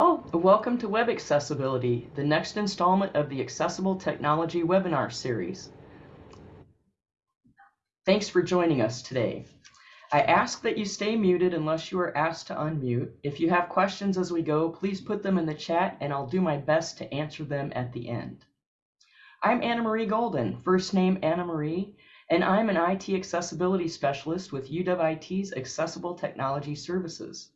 Oh, welcome to Web Accessibility, the next installment of the Accessible Technology webinar series. Thanks for joining us today. I ask that you stay muted unless you are asked to unmute. If you have questions as we go, please put them in the chat and I'll do my best to answer them at the end. I'm Anna Marie Golden, first name Anna Marie, and I'm an IT accessibility specialist with UWIT's Accessible Technology Services.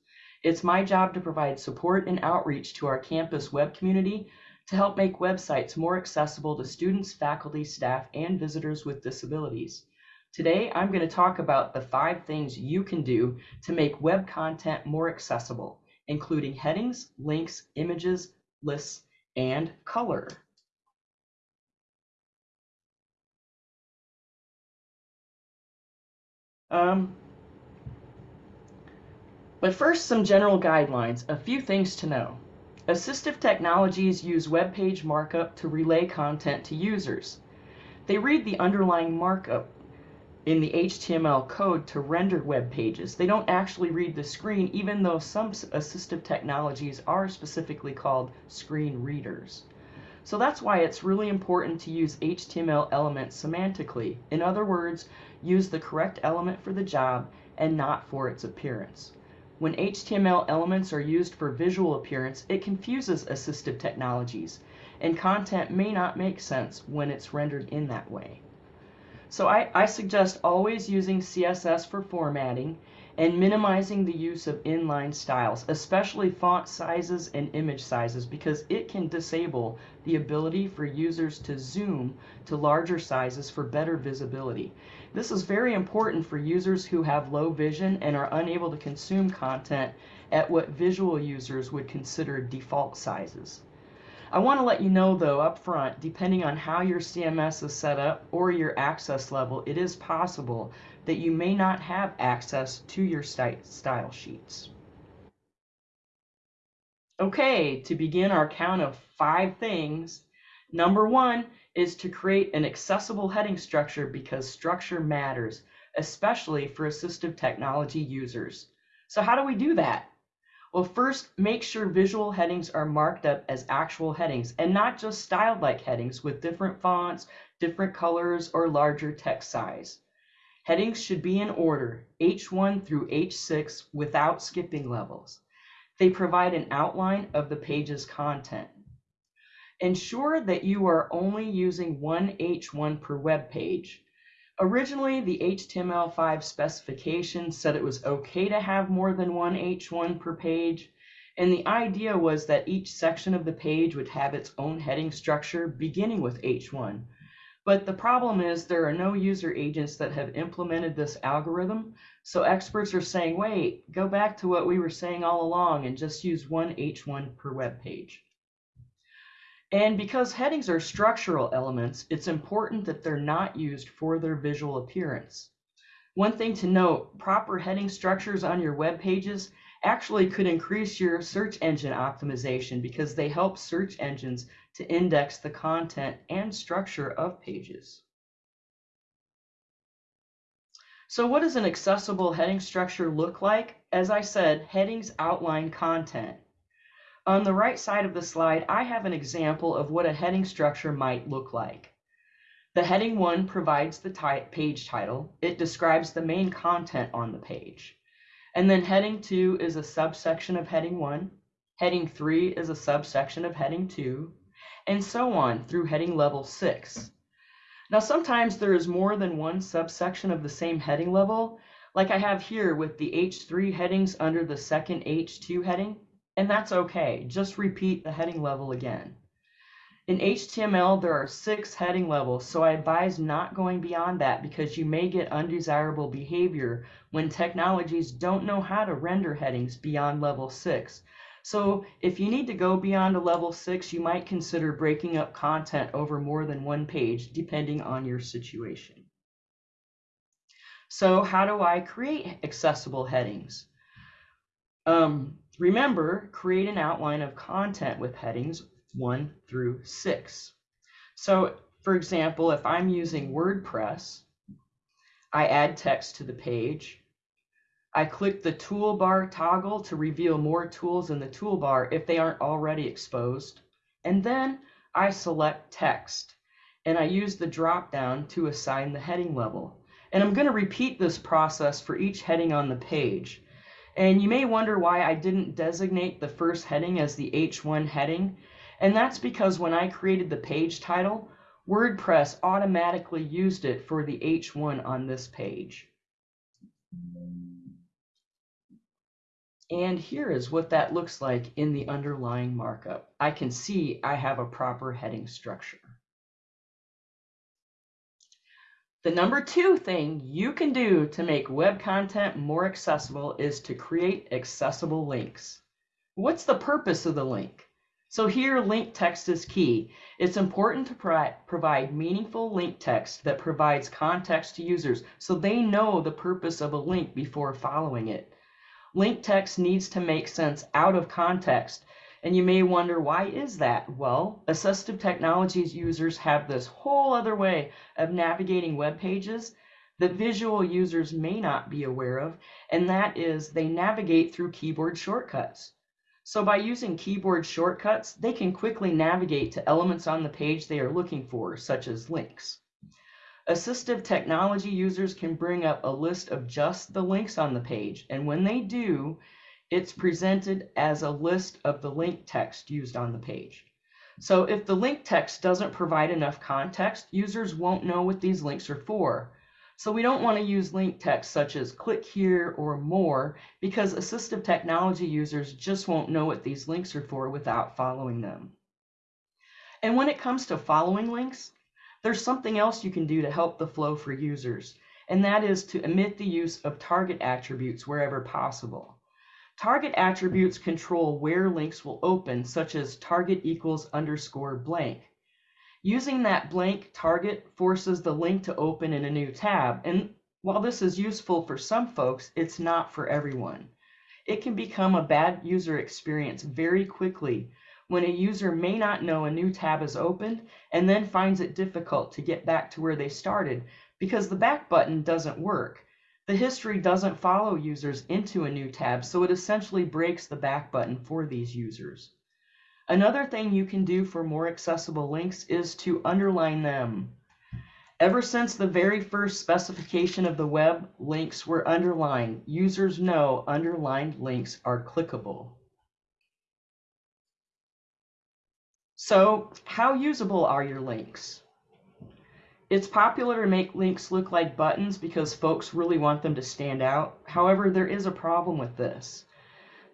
It's my job to provide support and outreach to our campus web community to help make websites more accessible to students, faculty, staff, and visitors with disabilities. Today, I'm going to talk about the five things you can do to make web content more accessible, including headings, links, images, lists, and color. Um, but first, some general guidelines, a few things to know. Assistive technologies use web page markup to relay content to users. They read the underlying markup in the HTML code to render web pages. They don't actually read the screen, even though some assistive technologies are specifically called screen readers. So that's why it's really important to use HTML elements semantically. In other words, use the correct element for the job and not for its appearance. When HTML elements are used for visual appearance, it confuses assistive technologies, and content may not make sense when it's rendered in that way. So I, I suggest always using CSS for formatting and minimizing the use of inline styles, especially font sizes and image sizes, because it can disable the ability for users to zoom to larger sizes for better visibility. This is very important for users who have low vision and are unable to consume content at what visual users would consider default sizes. I want to let you know though up front, depending on how your CMS is set up or your access level, it is possible that you may not have access to your style sheets. Okay, to begin our count of five things, number one is to create an accessible heading structure because structure matters, especially for assistive technology users. So how do we do that? Well, first, make sure visual headings are marked up as actual headings and not just styled like headings with different fonts, different colors, or larger text size. Headings should be in order, H1 through H6 without skipping levels. They provide an outline of the page's content. Ensure that you are only using one H1 per web page. Originally, the HTML5 specification said it was okay to have more than one H1 per page, and the idea was that each section of the page would have its own heading structure beginning with H1. But the problem is there are no user agents that have implemented this algorithm, so experts are saying, wait, go back to what we were saying all along and just use one H1 per web page. And because headings are structural elements, it's important that they're not used for their visual appearance. One thing to note, proper heading structures on your web pages actually could increase your search engine optimization because they help search engines to index the content and structure of pages. So what does an accessible heading structure look like? As I said, headings outline content. On the right side of the slide, I have an example of what a heading structure might look like. The heading 1 provides the page title. It describes the main content on the page. And then heading 2 is a subsection of heading 1. Heading 3 is a subsection of heading 2, and so on through heading level 6. Now sometimes there is more than one subsection of the same heading level, like I have here with the H3 headings under the second H2 heading. And that's okay. Just repeat the heading level again. In HTML, there are six heading levels, so I advise not going beyond that because you may get undesirable behavior when technologies don't know how to render headings beyond level six. So if you need to go beyond a level six, you might consider breaking up content over more than one page, depending on your situation. So how do I create accessible headings? Um, Remember, create an outline of content with headings 1 through 6. So, for example, if I'm using WordPress, I add text to the page. I click the toolbar toggle to reveal more tools in the toolbar if they aren't already exposed. And then I select text and I use the drop down to assign the heading level. And I'm going to repeat this process for each heading on the page. And you may wonder why I didn't designate the first heading as the H1 heading. And that's because when I created the page title, WordPress automatically used it for the H1 on this page. And here is what that looks like in the underlying markup. I can see I have a proper heading structure. The number two thing you can do to make web content more accessible is to create accessible links. What's the purpose of the link? So here, link text is key. It's important to pro provide meaningful link text that provides context to users so they know the purpose of a link before following it. Link text needs to make sense out of context. And you may wonder, why is that? Well, assistive technologies users have this whole other way of navigating web pages that visual users may not be aware of, and that is they navigate through keyboard shortcuts. So by using keyboard shortcuts, they can quickly navigate to elements on the page they are looking for, such as links. Assistive technology users can bring up a list of just the links on the page, and when they do, it's presented as a list of the link text used on the page. So if the link text doesn't provide enough context, users won't know what these links are for. So we don't want to use link text such as click here or more because assistive technology users just won't know what these links are for without following them. And when it comes to following links, there's something else you can do to help the flow for users, and that is to omit the use of target attributes wherever possible. Target attributes control where links will open, such as target equals underscore blank. Using that blank target forces the link to open in a new tab, and while this is useful for some folks, it's not for everyone. It can become a bad user experience very quickly when a user may not know a new tab is opened and then finds it difficult to get back to where they started because the back button doesn't work. The history doesn't follow users into a new tab, so it essentially breaks the back button for these users. Another thing you can do for more accessible links is to underline them. Ever since the very first specification of the web, links were underlined. Users know underlined links are clickable. So how usable are your links? It's popular to make links look like buttons because folks really want them to stand out. However, there is a problem with this.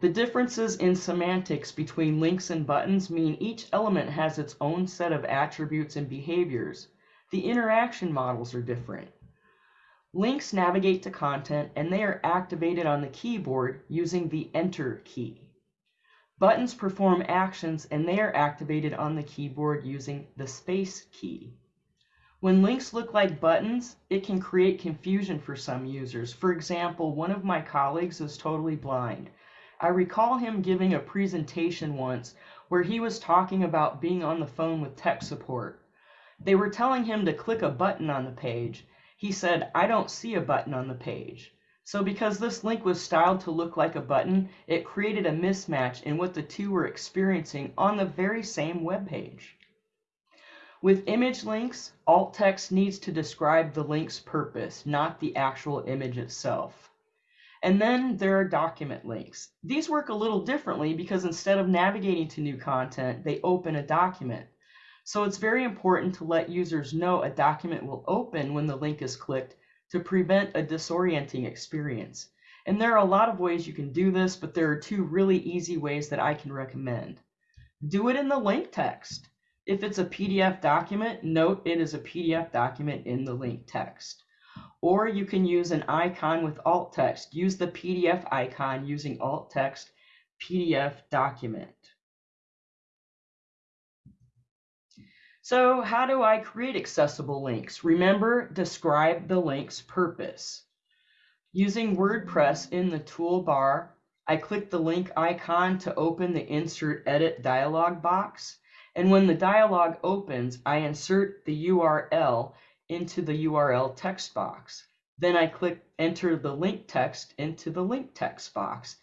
The differences in semantics between links and buttons mean each element has its own set of attributes and behaviors. The interaction models are different. Links navigate to content and they are activated on the keyboard using the Enter key. Buttons perform actions and they are activated on the keyboard using the space key. When links look like buttons, it can create confusion for some users. For example, one of my colleagues is totally blind. I recall him giving a presentation once where he was talking about being on the phone with tech support. They were telling him to click a button on the page. He said, I don't see a button on the page. So because this link was styled to look like a button, it created a mismatch in what the two were experiencing on the very same web page. With image links, alt text needs to describe the link's purpose, not the actual image itself. And then there are document links. These work a little differently because instead of navigating to new content, they open a document. So it's very important to let users know a document will open when the link is clicked to prevent a disorienting experience. And there are a lot of ways you can do this, but there are two really easy ways that I can recommend. Do it in the link text. If it's a PDF document, note it is a PDF document in the link text. Or you can use an icon with alt text. Use the PDF icon using alt text PDF document. So how do I create accessible links? Remember, describe the link's purpose. Using WordPress in the toolbar, I click the link icon to open the Insert Edit dialog box. And when the dialog opens, I insert the URL into the URL text box. Then I click enter the link text into the link text box.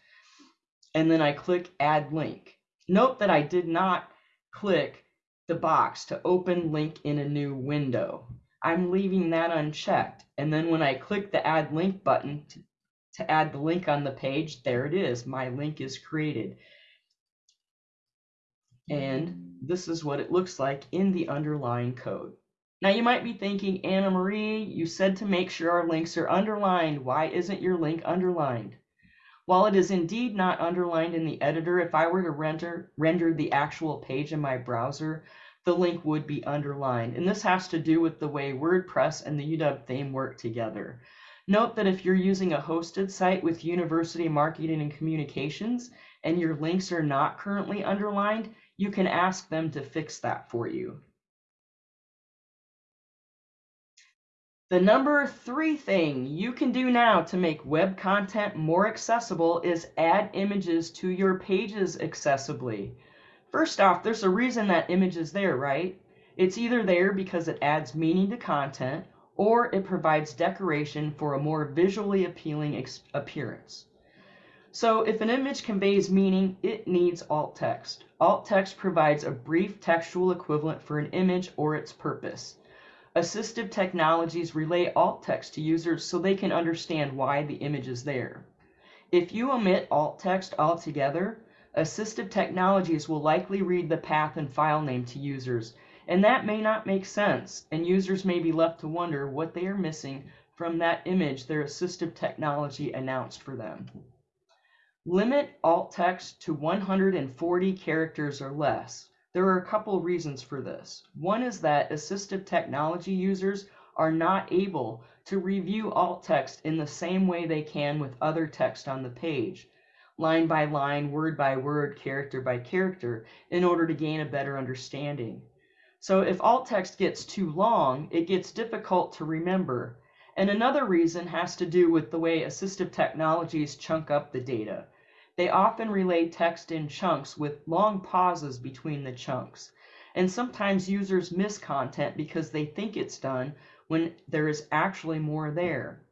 And then I click add link. Note that I did not click the box to open link in a new window. I'm leaving that unchecked. And then when I click the add link button to, to add the link on the page, there it is. My link is created. And this is what it looks like in the underlying code. Now you might be thinking, Anna Marie, you said to make sure our links are underlined. Why isn't your link underlined? While it is indeed not underlined in the editor, if I were to render, render the actual page in my browser, the link would be underlined. And this has to do with the way WordPress and the UW theme work together. Note that if you're using a hosted site with University Marketing and Communications and your links are not currently underlined, you can ask them to fix that for you. The number three thing you can do now to make web content more accessible is add images to your pages accessibly. First off, there's a reason that image is there, right? It's either there because it adds meaning to content or it provides decoration for a more visually appealing appearance. So if an image conveys meaning, it needs alt text. Alt text provides a brief textual equivalent for an image or its purpose. Assistive technologies relay alt text to users so they can understand why the image is there. If you omit alt text altogether, assistive technologies will likely read the path and file name to users, and that may not make sense, and users may be left to wonder what they are missing from that image their assistive technology announced for them. Limit alt text to 140 characters or less. There are a couple of reasons for this. One is that assistive technology users are not able to review alt text in the same way they can with other text on the page, line by line, word by word, character by character, in order to gain a better understanding. So if alt text gets too long, it gets difficult to remember. And another reason has to do with the way assistive technologies chunk up the data. They often relay text in chunks with long pauses between the chunks. And sometimes users miss content because they think it's done when there is actually more there.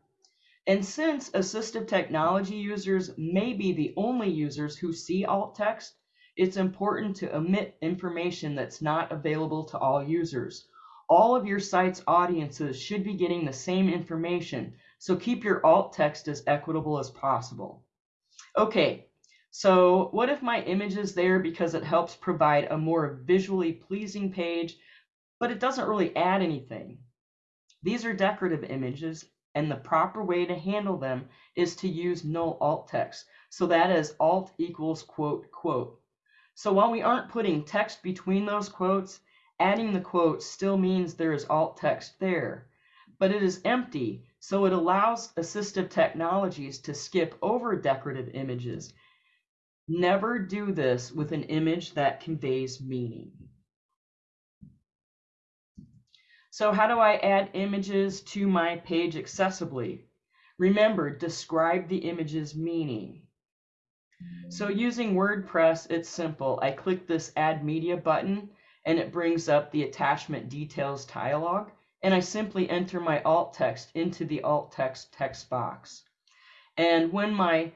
And since assistive technology users may be the only users who see alt text, it's important to omit information that's not available to all users. All of your site's audiences should be getting the same information, so keep your alt text as equitable as possible. Okay, so what if my image is there because it helps provide a more visually pleasing page, but it doesn't really add anything? These are decorative images, and the proper way to handle them is to use null alt text. So that is alt equals quote quote. So while we aren't putting text between those quotes, adding the quote still means there is alt text there. But it is empty, so it allows assistive technologies to skip over decorative images Never do this with an image that conveys meaning. So how do I add images to my page accessibly? Remember, describe the image's meaning. So using WordPress, it's simple. I click this Add Media button, and it brings up the Attachment Details dialog, and I simply enter my alt text into the alt text text box. And when my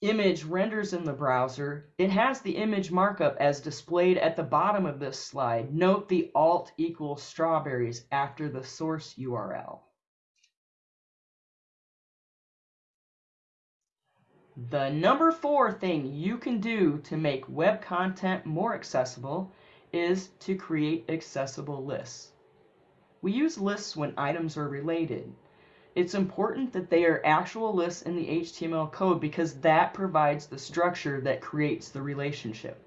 image renders in the browser, it has the image markup as displayed at the bottom of this slide. Note the alt equals strawberries after the source URL. The number four thing you can do to make web content more accessible is to create accessible lists. We use lists when items are related it's important that they are actual lists in the HTML code because that provides the structure that creates the relationship.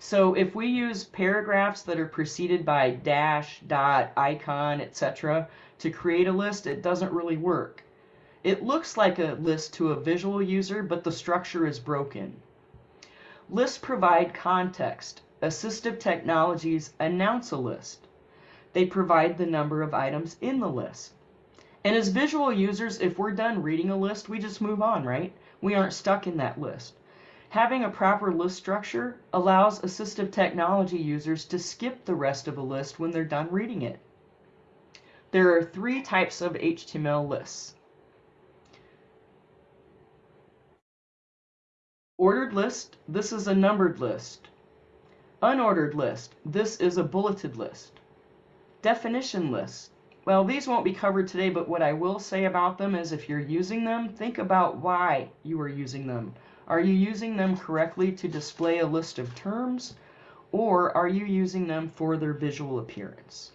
So if we use paragraphs that are preceded by dash, dot, icon, etc. to create a list, it doesn't really work. It looks like a list to a visual user, but the structure is broken. Lists provide context. Assistive technologies announce a list. They provide the number of items in the list. And as visual users, if we're done reading a list, we just move on, right? We aren't stuck in that list. Having a proper list structure allows assistive technology users to skip the rest of a list when they're done reading it. There are three types of HTML lists. Ordered list, this is a numbered list. Unordered list, this is a bulleted list. Definition list, well, these won't be covered today, but what I will say about them is if you're using them, think about why you are using them. Are you using them correctly to display a list of terms, or are you using them for their visual appearance?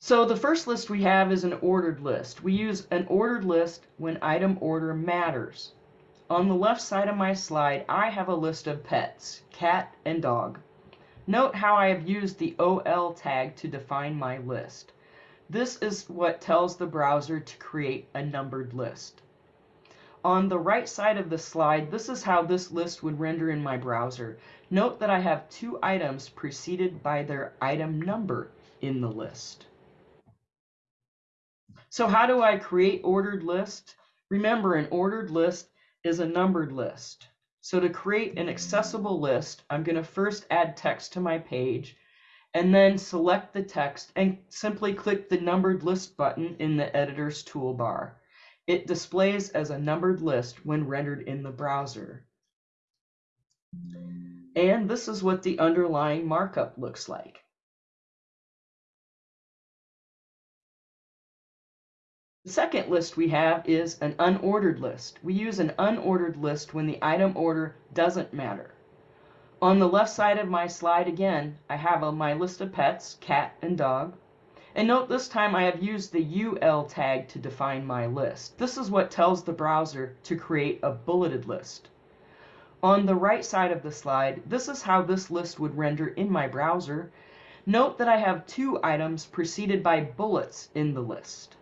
So the first list we have is an ordered list. We use an ordered list when item order matters. On the left side of my slide, I have a list of pets, cat and dog. Note how I have used the OL tag to define my list. This is what tells the browser to create a numbered list. On the right side of the slide, this is how this list would render in my browser. Note that I have two items preceded by their item number in the list. So how do I create ordered list? Remember, an ordered list is a numbered list. So to create an accessible list, I'm going to first add text to my page and then select the text and simply click the numbered list button in the editor's toolbar. It displays as a numbered list when rendered in the browser. And this is what the underlying markup looks like. The second list we have is an unordered list. We use an unordered list when the item order doesn't matter. On the left side of my slide again, I have a, my list of pets, cat and dog. And note this time I have used the UL tag to define my list. This is what tells the browser to create a bulleted list. On the right side of the slide, this is how this list would render in my browser. Note that I have two items preceded by bullets in the list.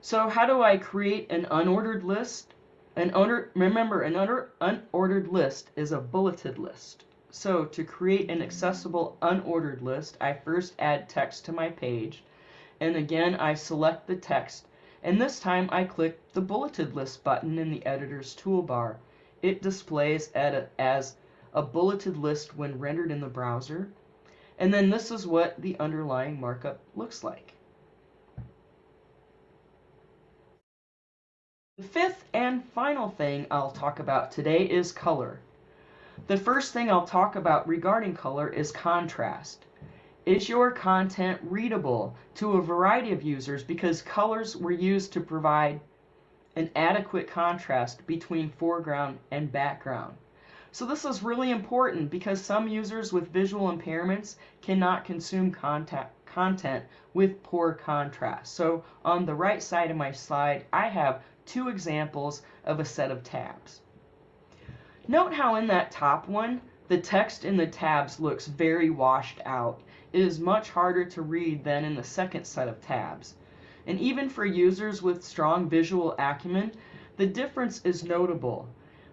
So how do I create an unordered list? An unordered, remember, an unordered list is a bulleted list. So to create an accessible unordered list, I first add text to my page. And again, I select the text. And this time I click the bulleted list button in the editor's toolbar. It displays as a bulleted list when rendered in the browser. And then this is what the underlying markup looks like. The fifth and final thing I'll talk about today is color. The first thing I'll talk about regarding color is contrast. Is your content readable to a variety of users because colors were used to provide an adequate contrast between foreground and background. So this is really important because some users with visual impairments cannot consume content, content with poor contrast. So on the right side of my slide, I have two examples of a set of tabs. Note how in that top one, the text in the tabs looks very washed out. It is much harder to read than in the second set of tabs. And even for users with strong visual acumen, the difference is notable.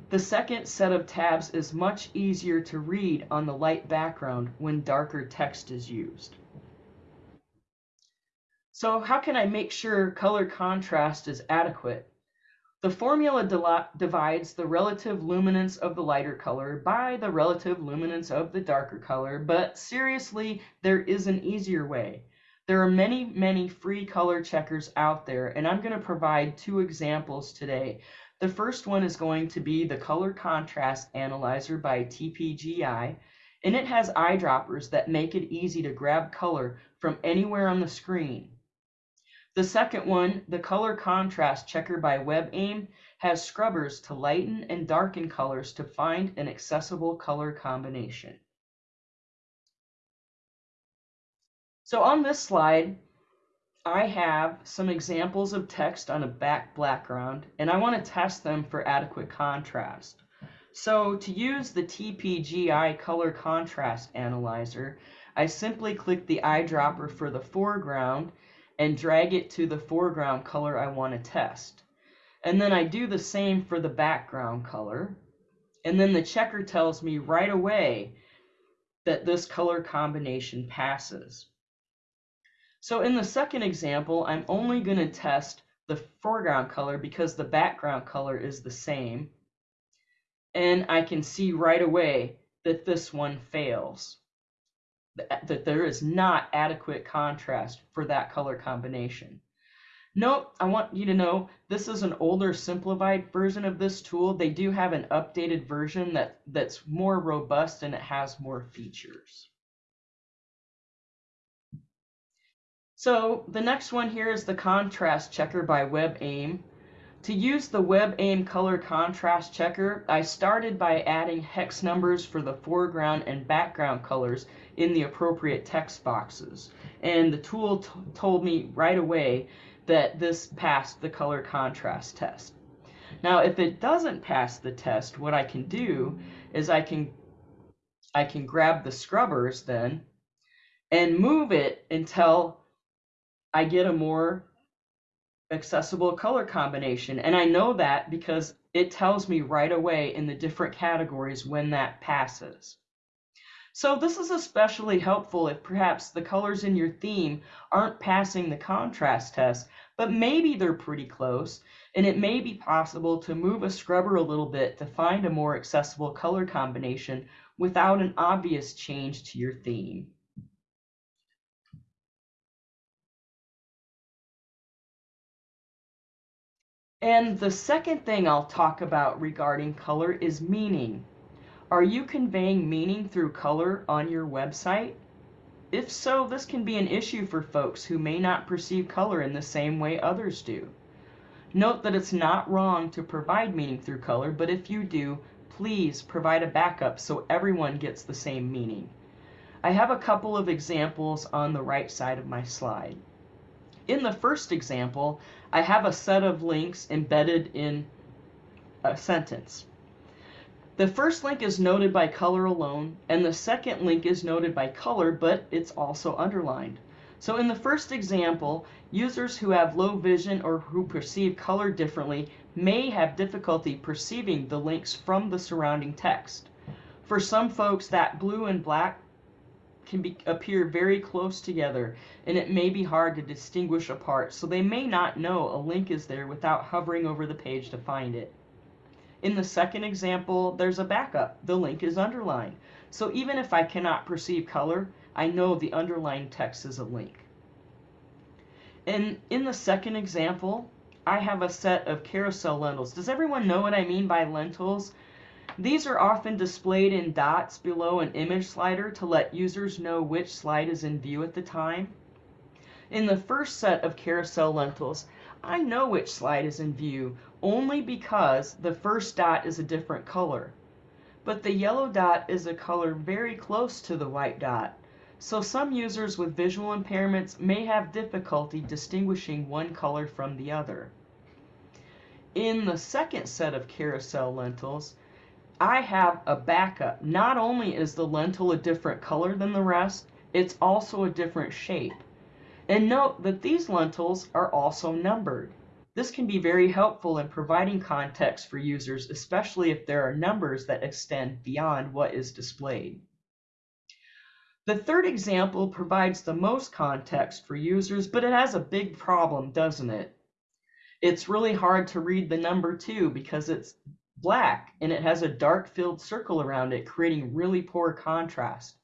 The second set of tabs is much easier to read on the light background when darker text is used. So how can I make sure color contrast is adequate? The formula divides the relative luminance of the lighter color by the relative luminance of the darker color, but seriously, there is an easier way. There are many, many free color checkers out there, and I'm going to provide two examples today. The first one is going to be the Color Contrast Analyzer by TPGI, and it has eyedroppers that make it easy to grab color from anywhere on the screen. The second one, the color contrast checker by WebAIM, has scrubbers to lighten and darken colors to find an accessible color combination. So on this slide, I have some examples of text on a back background, and I want to test them for adequate contrast. So to use the TPGI color contrast analyzer, I simply click the eyedropper for the foreground and drag it to the foreground color I want to test. And then I do the same for the background color. And then the checker tells me right away that this color combination passes. So in the second example, I'm only going to test the foreground color because the background color is the same. And I can see right away that this one fails Uh, that there is not adequate contrast for that color combination. Note, I want you to know this is an older simplified version of this tool. They do have an updated version that, that's more robust and it has more features. So the next one here is the contrast checker by WebAIM. To use the WebAIM color contrast checker, I started by adding hex numbers for the foreground and background colors in the appropriate text boxes. And the tool told me right away that this passed the color contrast test. Now, if it doesn't pass the test, what I can do is I can I can grab the scrubbers then and move it until I get a more accessible color combination. And I know that because it tells me right away in the different categories when that passes. So this is especially helpful if perhaps the colors in your theme aren't passing the contrast test, but maybe they're pretty close, and it may be possible to move a scrubber a little bit to find a more accessible color combination without an obvious change to your theme. And the second thing I'll talk about regarding color is meaning. Are you conveying meaning through color on your website? If so, this can be an issue for folks who may not perceive color in the same way others do. Note that it's not wrong to provide meaning through color, but if you do, please provide a backup so everyone gets the same meaning. I have a couple of examples on the right side of my slide. In the first example, I have a set of links embedded in a sentence. The first link is noted by color alone, and the second link is noted by color, but it's also underlined. So in the first example, users who have low vision or who perceive color differently may have difficulty perceiving the links from the surrounding text. For some folks, that blue and black can be, appear very close together and it may be hard to distinguish apart, so they may not know a link is there without hovering over the page to find it. In the second example, there's a backup. The link is underlined. So even if I cannot perceive color, I know the underlined text is a link. And in the second example, I have a set of carousel lentils. Does everyone know what I mean by lentils? These are often displayed in dots below an image slider to let users know which slide is in view at the time. In the first set of carousel lentils, I know which slide is in view only because the first dot is a different color. But the yellow dot is a color very close to the white dot. So some users with visual impairments may have difficulty distinguishing one color from the other. In the second set of carousel lentils, I have a backup. Not only is the lentil a different color than the rest, it's also a different shape. And note that these lentils are also numbered. This can be very helpful in providing context for users, especially if there are numbers that extend beyond what is displayed. The third example provides the most context for users, but it has a big problem, doesn't it? It's really hard to read the number 2 because it's black and it has a dark filled circle around it, creating really poor contrast.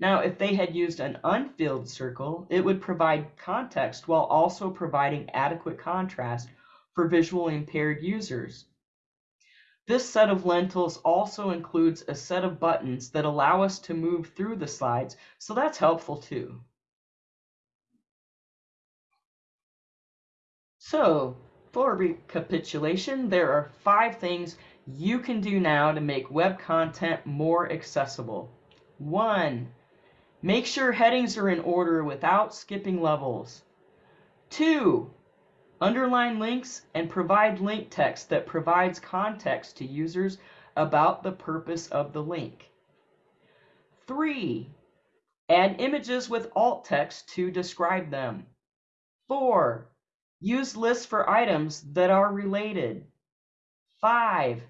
Now, if they had used an unfilled circle, it would provide context while also providing adequate contrast for visually impaired users. This set of lentils also includes a set of buttons that allow us to move through the slides, so that's helpful too. So, for recapitulation, there are five things you can do now to make web content more accessible. One, make sure headings are in order without skipping levels. Two, underline links and provide link text that provides context to users about the purpose of the link. Three, add images with alt text to describe them. Four, Use lists for items that are related. 5.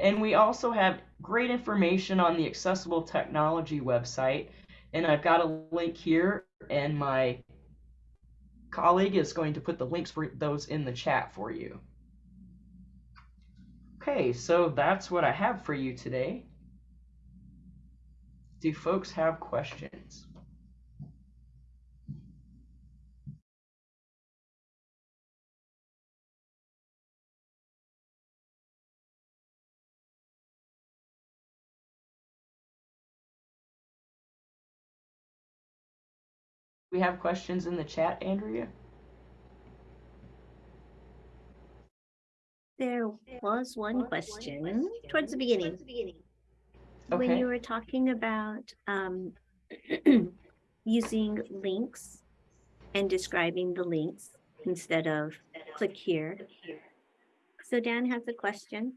And we also have great information on the Accessible Technology website And I've got a link here, and my colleague is going to put the links for those in the chat for you. Okay, so that's what I have for you today. Do folks have questions? We have questions in the chat, Andrea? There was one question towards the beginning. When you were talking about um, using links and describing the links instead of click here. So Dan has a question.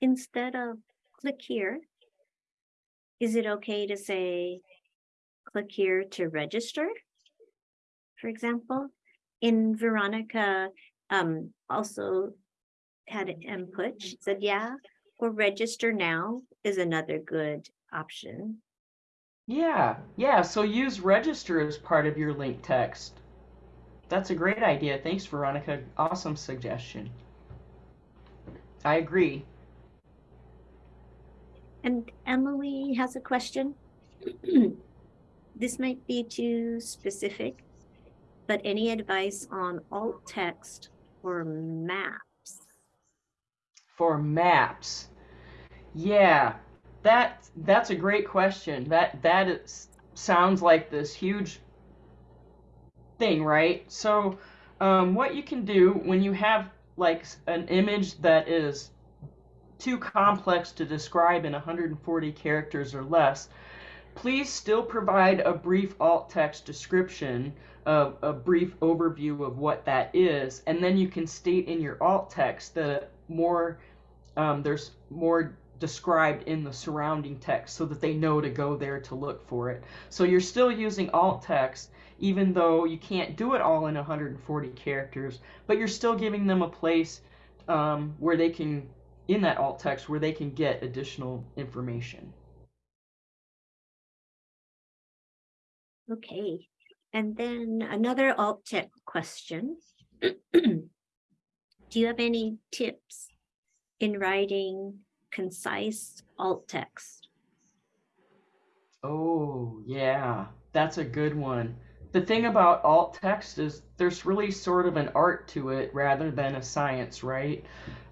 Instead of click here, is it okay to say click here to register? For example, in Veronica um, also had an input. She said, yeah, or register now is another good option. Yeah, yeah, so use register as part of your link text. That's a great idea. Thanks, Veronica. Awesome suggestion. I agree. And Emily has a question. this might be too specific, but any advice on alt text or maps? For maps. Yeah, that that's a great question. That that is, sounds like this huge thing, right? So, um, what you can do when you have like an image that is too complex to describe in 140 characters or less, please still provide a brief alt text description, of a brief overview of what that is, and then you can state in your alt text that more um, there's more described in the surrounding text so that they know to go there to look for it. So you're still using alt text even though you can't do it all in 140 characters, but you're still giving them a place um, where they can, in that alt text, where they can get additional information. Okay, and then another alt text question. Do you have any tips in writing concise alt text? Oh, yeah, that's a good one. The thing about alt text is there's really sort of an art to it rather than a science, right?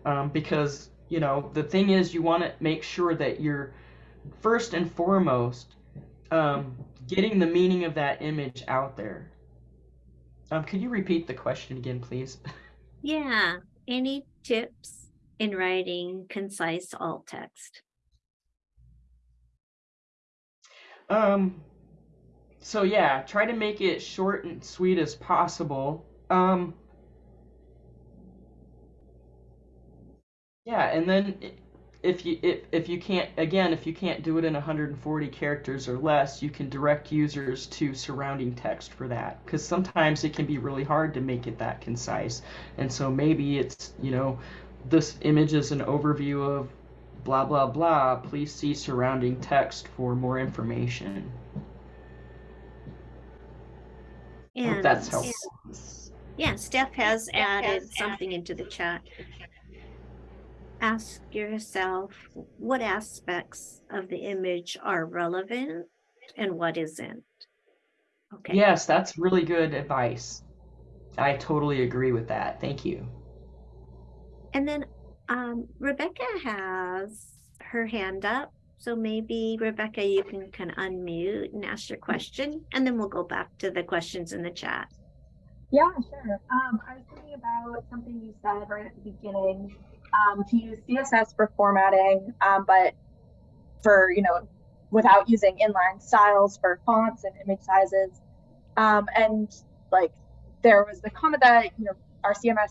Um, because, you know, the thing is you want to make sure that you're first and foremost um, getting the meaning of that image out there. Um, could you repeat the question again, please? Yeah, any tips in writing concise alt text? Um, so yeah, try to make it short and sweet as possible. Um, yeah, and then if you if, if you can't again if you can't do it in 140 characters or less, you can direct users to surrounding text for that because sometimes it can be really hard to make it that concise. And so maybe it's, you know, this image is an overview of blah blah blah. Please see surrounding text for more information. I hope And that's helpful. yeah, Steph has added something into the chat. Ask yourself what aspects of the image are relevant and what isn't. Okay. Yes, that's really good advice. I totally agree with that. Thank you. And then um, Rebecca has her hand up. So maybe Rebecca, you can kind of unmute and ask your question, and then we'll go back to the questions in the chat. Yeah, sure. Um, I was thinking about something you said right at the beginning, um, to use CSS for formatting, um, but for, you know, without using inline styles for fonts and image sizes. Um, and like there was the comment that, you know, our CMS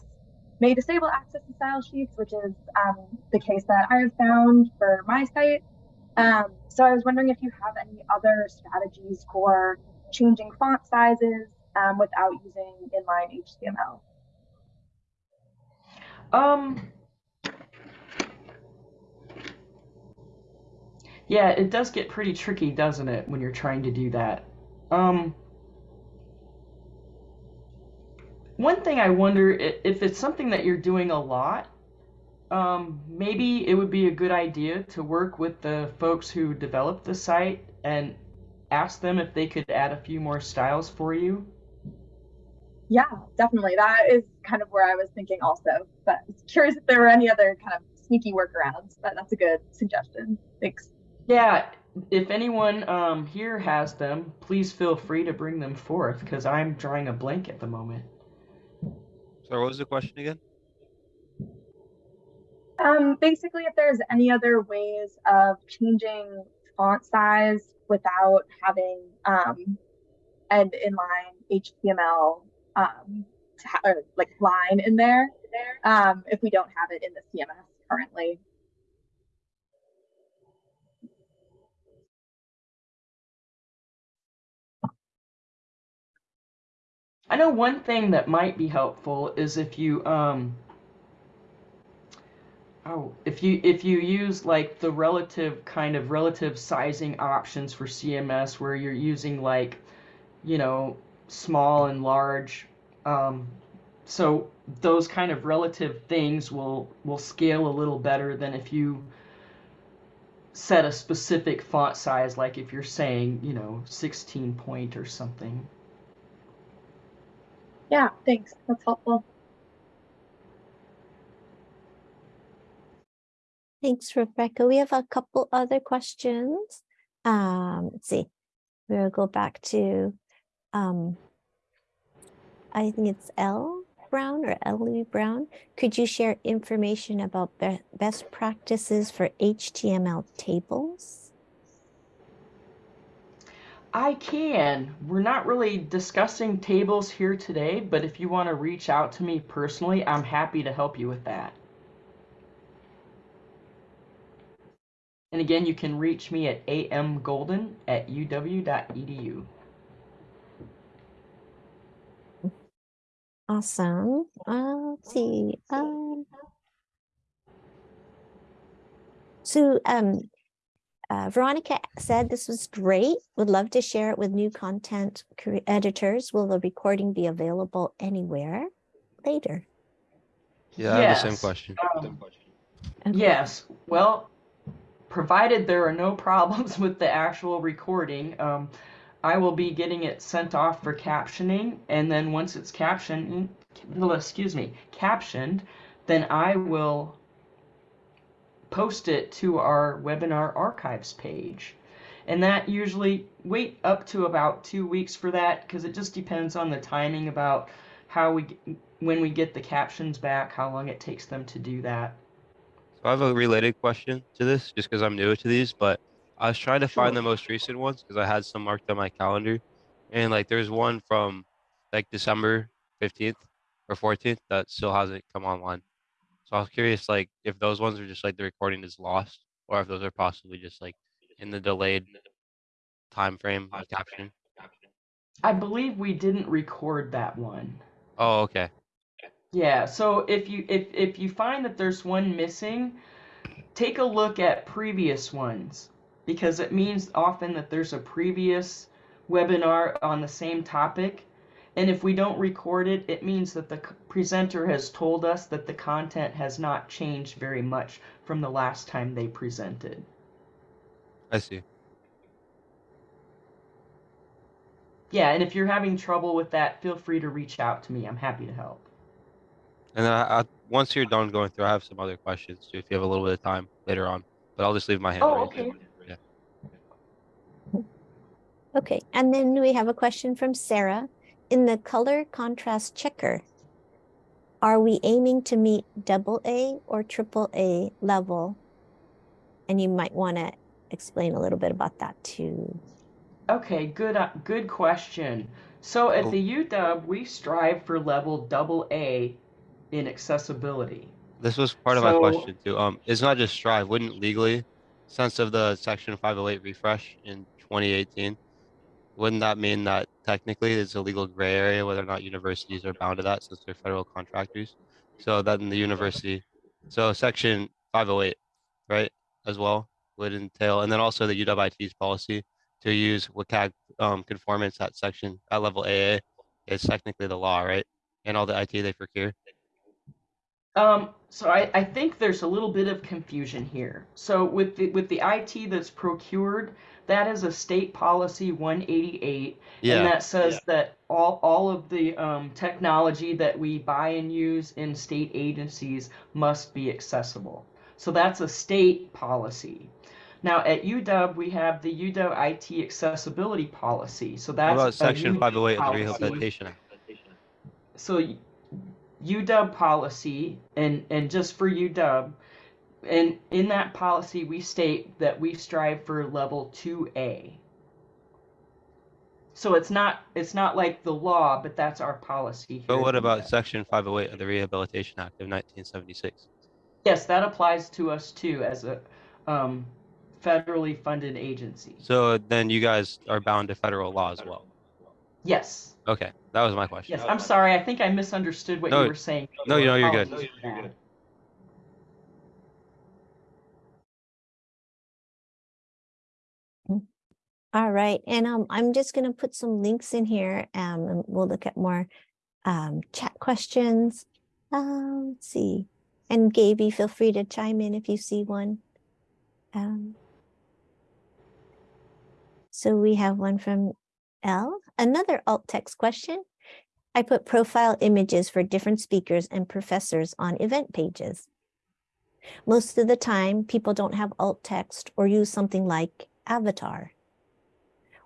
may disable access to style sheets, which is um, the case that I have found for my site. Um, so I was wondering if you have any other strategies for changing font sizes um, without using inline HTML. Um, Yeah, it does get pretty tricky, doesn't it, when you're trying to do that? Um, one thing I wonder if it's something that you're doing a lot, um, maybe it would be a good idea to work with the folks who developed the site and ask them if they could add a few more styles for you. Yeah, definitely. That is kind of where I was thinking also. But curious if there were any other kind of sneaky workarounds. But that's a good suggestion. Thanks. Yeah, if anyone um, here has them, please feel free to bring them forth because I'm drawing a blank at the moment. So what was the question again? Um, basically, if there's any other ways of changing font size without having um, an inline HTML um, ta- or like line in there, um, if we don't have it in the CMS currently. I know one thing that might be helpful is if you um oh if you if you use like the relative kind of relative sizing options for CMS where you're using like you know small and large um so those kind of relative things will will scale a little better than if you set a specific font size like if you're saying you know 16 point or something Yeah, thanks. That's helpful. Thanks, Rebecca. We have a couple other questions. Um, let's see. We'll go back to, um, I think it's L Brown or Ellie Brown. Could you share information about be- best practices for HTML tables? I can. We're not really discussing tables here today, but if you want to reach out to me personally, I'm happy to help you with that. And again, you can reach me at amgolden at uw.edu. Awesome. Uh, let's see. Um, so, um, uh, Veronica said this was great. Would love to share it with new content cre- editors. Will the recording be available anywhere later? Yeah, I have the same question. um, Okay. Yes, well, provided there are no problems with the actual recording, um, I will be getting it sent off for captioning, and then once it's captioned, excuse me, captioned, then I will post it to our webinar archives page. And that usually wait up to about two weeks for that because it just depends on the timing about how we when we get the captions back, how long it takes them to do that. So I have a related question to this, just because I'm new to these, but I was trying to find the most recent ones because I had some marked on my calendar, and like there's one from like December 15th or 14th that still hasn't come online. So I was curious, like if those ones are just like the recording is lost, or if those are possibly just like in the delayed time frame of captioning. I believe we didn't record that one. Oh, okay. Yeah, so if you if if you find that there's one missing, take a look at previous ones because it means often that there's a previous webinar on the same topic. And if we don't record it, it means that the presenter has told us that the content has not changed very much from the last time they presented. I see. Yeah, and if you're having trouble with that, feel free to reach out to me. I'm happy to help. And then I, I, once you're done going through, I have some other questions too, if you have a little bit of time later on. But I'll just leave my hand Oh, raised. okay. Okay, and then we have a question from Sarah. In the color contrast checker, are we aiming to meet double A or triple A level? And you might want to explain a little bit about that too. Okay, good uh, good question. So at Oh. the UW, we strive for level double A in accessibility. This was part of my question too. Um, it's not just Strive. Wouldn't legally, sense of the Section 508 refresh in 2018, wouldn't that mean that technically it's a legal gray area whether or not universities are bound to that since they're federal contractors? So then the university, so Section 508, right, as well, would entail, and then also the UW IT's policy to use WCAG um, conformance at section at level AA is technically the law, right? And all the IT they procure. Um, so I, I think there's a little bit of confusion here. So with the with the IT that's procured, that is a state policy 188, and that says that all all of the um, technology that we buy and use in state agencies must be accessible. So that's a state policy. Now at UW we have the UW IT accessibility policy. So what that's about a section new 508 of the policy Rehabilitation Act? so UW policy and and just for UW and in that policy we state that we strive for level 2A. So it's not it's not like the law, but that's our policy here. But what about section 508 of the Rehabilitation Act of 1976? Yes, that applies to us too as a um, federally funded agency. So then you guys are bound to federal law as well. Yes. Okay, that was my question. Yes, I'm sorry. I think I misunderstood what No, you were saying. no, you know, you're good. Apologies for that. All right, and um, I'm just gonna put some links in here, um, and we'll look at more um chat questions. Um, let's see, and Gaby, feel free to chime in if you see one. Um. So we have one from L, another alt text question. I put profile images for different speakers and professors on event pages. Most of the time, people don't have alt text or use something like avatar.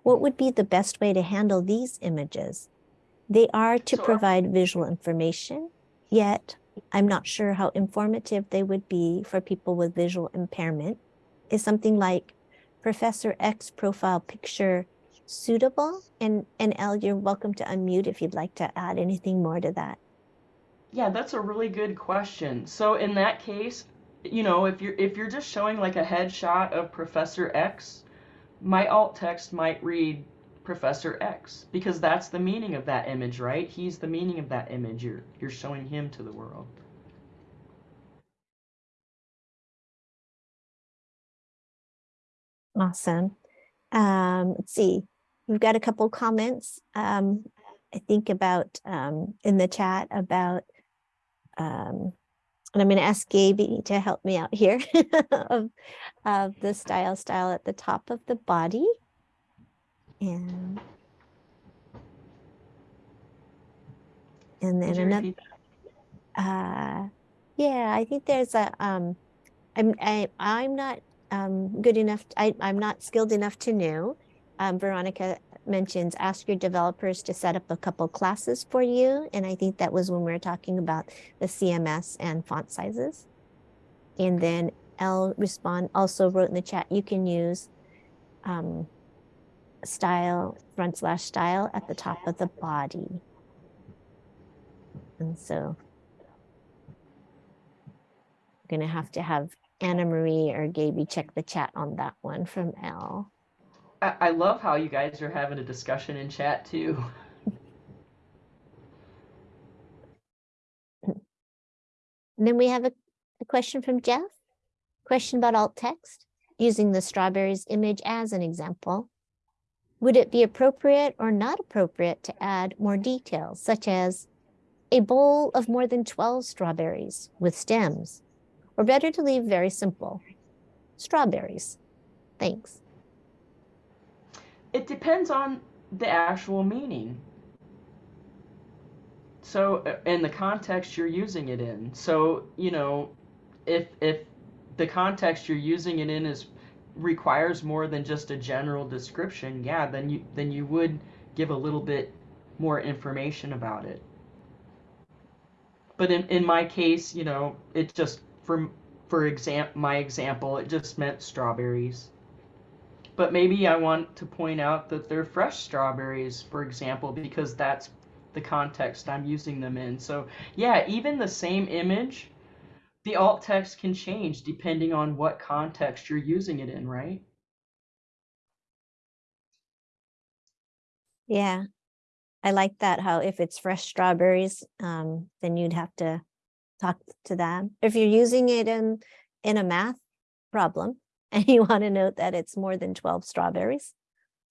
What would be the best way to handle these images? They are to provide visual information, yet I'm not sure how informative they would be for people with visual impairment. Is something like Professor X profile picture suitable? And, and Elle, you're welcome to unmute if you'd like to add anything more to that. Yeah, that's a really good question. So in that case, you know, if you're if you're just showing like a headshot of Professor X, my alt text might read Professor X because that's the meaning of that image, right? He's the meaning of that image. You're you're showing him to the world. Awesome. Um, let's see. We've got a couple comments. Um, I think about um, in the chat about, um, and I'm going to ask Gaby to help me out here of, of the style style at the top of the body. And and then another uh, yeah, I think there's a, um, I'm, I, I'm not, um, good enough, I, I'm not skilled enough to know. Um, Veronica mentions ask your developers to set up a couple classes for you. And I think that was when we were talking about the CMS and font sizes. And then L respond also wrote in the chat, you can use, um, style, front slash style at the top of the body. And so I'm gonna have to have Anna Marie or Gaby check the chat on that one from L. I, love how you guys are having a discussion in chat too. And then we have a, a question from Jeff. Question about alt text, using the strawberries image as an example. Would it be appropriate or not appropriate to add more details, such as a bowl of more than 12 strawberries with stems? Or better to leave very simple, strawberries. Thanks. It depends on the actual meaning. So, uh, in the context you're using it in. So, you know, if if the context you're using it in is requires more than just a general description, yeah, then you then you would give a little bit more information about it. But in in my case, you know, it just for for exam my example, it just meant strawberries. But maybe I want to point out that they're fresh strawberries, for example, because that's the context I'm using them in. So, yeah, even the same image, the alt text can change depending on what context you're using it in, right? Yeah, I like that. How if it's fresh strawberries, um, then you'd have to talk to them. If you're using it in in a math problem and you want to note that it's more than 12 strawberries.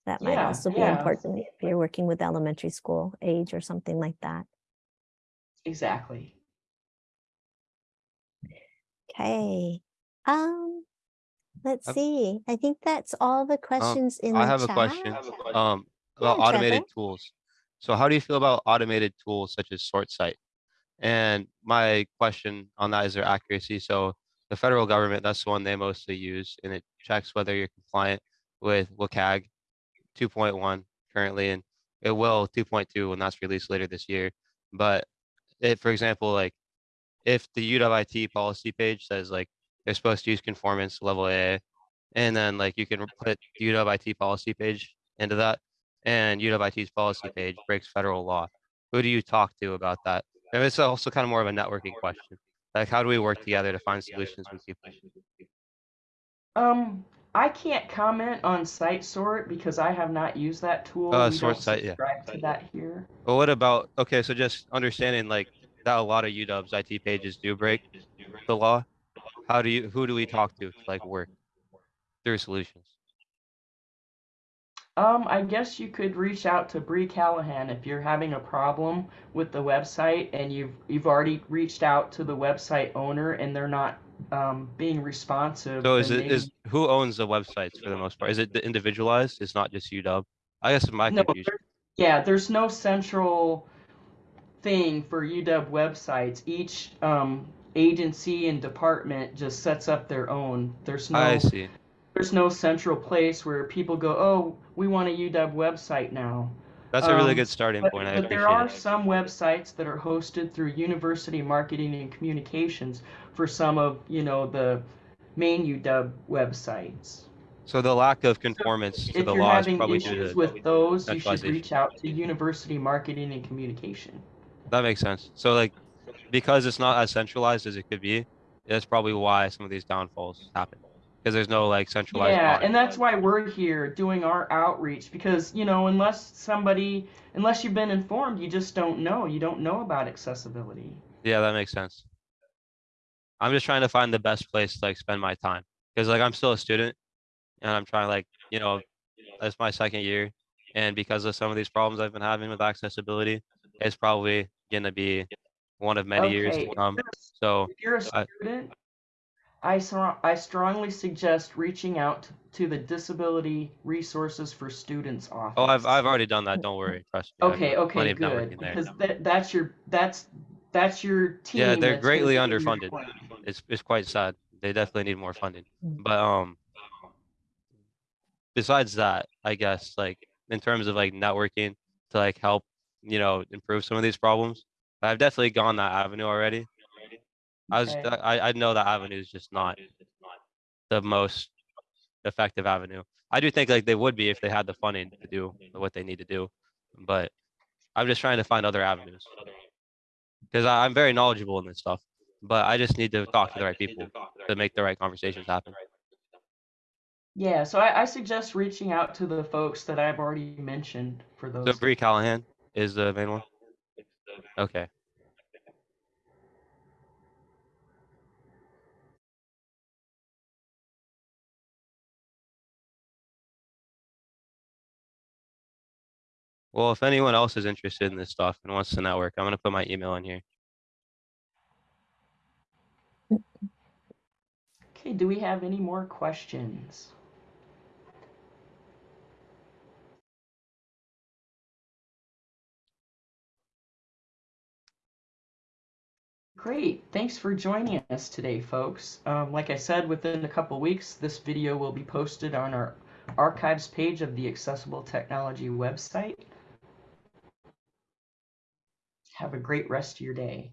That might Yeah, also be yeah. important if you're working with elementary school age or something like that. Exactly. Okay. Um, let's I've- see. I think that's all the questions in Um, I the have a chat. question. Um, Yeah, about automated Trevor. tools. So how do you feel about automated tools such as SortSite? And my question on that is their accuracy. So the federal government, that's the one they mostly use, and it checks whether you're compliant with WCAG 2.1 currently, and it will 2.2 when that's released later this year. But if, for example, like if the UWIT policy page says like they're supposed to use conformance level A, and then like you can put UWIT policy page into that, and UWIT's policy page breaks federal law. Who do you talk to about that? And it's also kind of more of a networking question. Like, how do we work together to find solutions with people? Um, I can't comment on site sort because I have not used that tool. Uh, We sort site, yeah. subscribe to that here. But what about, okay, so just understanding like that a lot of UW's IT pages do break the law. How do you, who do we talk to to like work through solutions? Um, I guess you could reach out to Bree Callahan if you're having a problem with the website and you've you've already reached out to the website owner and they're not um, being responsive. So is it, is, maybe- who owns the websites for the most part? Is it the individualized? It's not just UW? I guess my no, confusion. there- yeah, there's no central thing for UW websites. Each um, agency and department just sets up their own. There's no I see. There's no central place where people go, oh, we want a UW website now. That's a really Um, good starting But, point. I but there are it. some websites that are hosted through University Marketing and Communications for some of you know the main UW websites. So the lack of conformance to If the you're law is having probably due issues to, with those, you should reach out to University Marketing and Communication. that makes sense. So like, because it's not as centralized as it could be, that's probably why some of these downfalls happen. Because there's no like centralized. Yeah, audit. and that's why we're here doing our outreach because you know unless somebody unless you've been informed, you just don't know. You don't know about accessibility. Yeah, that makes sense. I'm just trying to find the best place to like spend my time. Because like I'm still a student and I'm trying like, you know, it's my second year. And because of some of these problems I've been having with accessibility, it's probably gonna be one of many years to come. So If you're a student, I, stro- I strongly suggest reaching out to the Disability Resources for Students office. Oh, I've I've already done that. Don't worry. Trust me. Okay, okay, good. Because that, that's your that's that's your team. Yeah, they're greatly underfunded. It's it's quite sad. They definitely need more funding. Mm. But um besides that, I guess like in terms of like networking to like help, you know, improve some of these problems, I've definitely gone that avenue already. I was Okay. Uh, I I know that avenue is just not the most effective avenue. I do think like they would be if they had the funding to do what they need to do, but I'm just trying to find other avenues because I'm very knowledgeable in this stuff, but I just need to talk to the right people to make the right conversations happen. Yeah, so I, I suggest reaching out to the folks that I've already mentioned for those. So Bree Callahan is the main one. Okay. Well, if anyone else is interested in this stuff and wants to network, I'm gonna put my email in here. Okay, do we have any more questions? Great, thanks for joining us today, folks. Um, like I said, within a couple weeks, this video will be posted on our archives page of the Accessible Technology website. Have a great rest of your day.